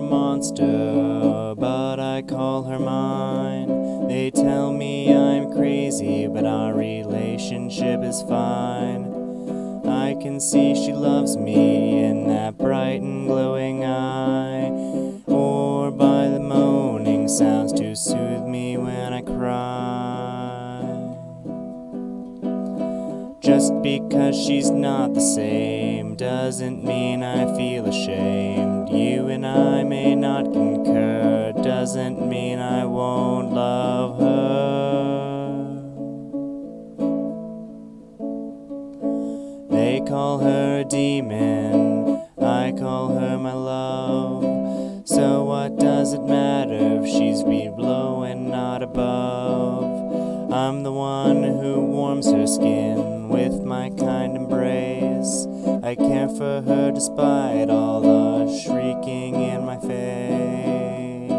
monster, but I call her mine. They tell me I'm crazy, but our relationship is fine. I can see she loves me in that bright and glowing eye, or by the moaning sounds to soothe me when I cry. Just because she's not the same doesn't mean I feel ashamed. You and I may not concur, doesn't mean I won't love her. They call her a demon, I call her my love. So what does it matter if she's below and not above? I'm the one who warms her skin with my kind embrace. I care for her despite all the shrieking in my face.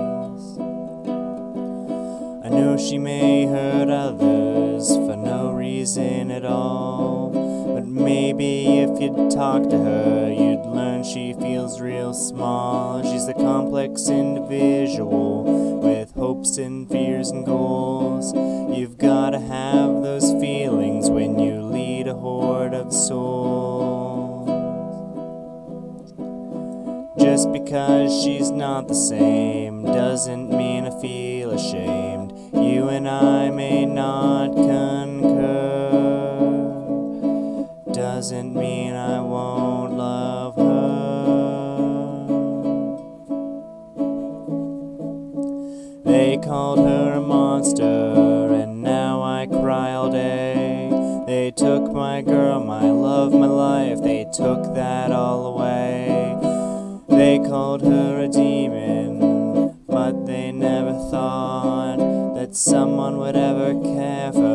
I know she may hurt others for no reason at all. But maybe if you'd talk to her, you'd learn she feels real small. She's a complex individual with hopes and fears and goals. You've gotta have Just because she's not the same doesn't mean I feel ashamed. You and I may not concur, doesn't mean I won't love her. They called her a monster, and now I cry all day. They took my girl, my love, my life, they took that all away. They called her a demon, but they never thought that someone would ever care for